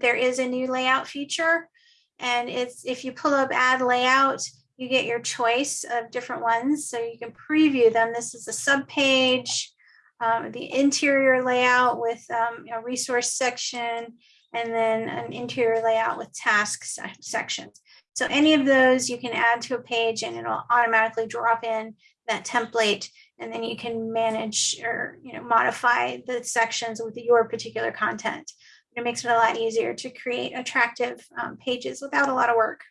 there is a new layout feature. And it's if you pull up add layout, you get your choice of different ones. So you can preview them. This is a sub page, um, the interior layout with um, a resource section, and then an interior layout with tasks sections. So any of those you can add to a page and it'll automatically drop in that template and then you can manage or you know modify the sections with your particular content. It makes it a lot easier to create attractive um, pages without a lot of work.